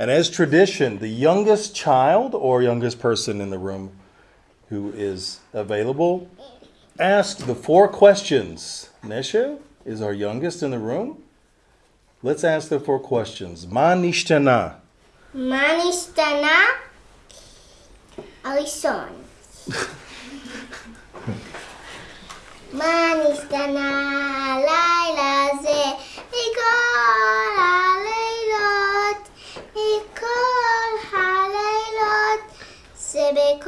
And as tradition, the youngest child or youngest person in the room who is available asks the four questions. Nesha is our youngest in the room. Let's ask the four questions. Manishtana. Manishtana. Alison. Manishtana.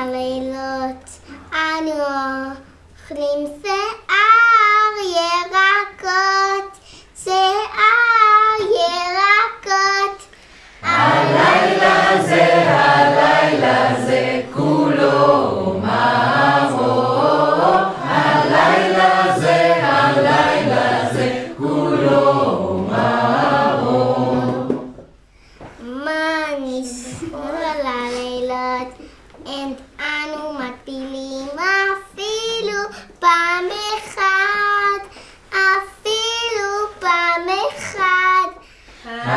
הלילות? אנו אוכלים שיער אנו מפילים אפילו פעם אחת, אפילו פעם אחת. מה כל הלילות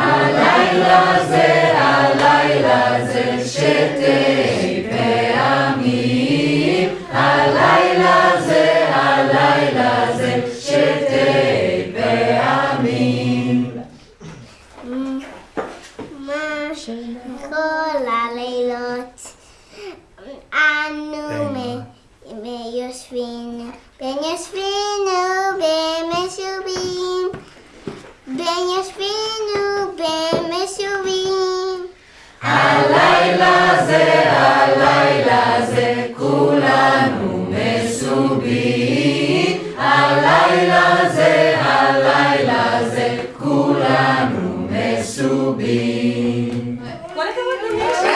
אנו מ- מ- יושבים, בין יושבים be. What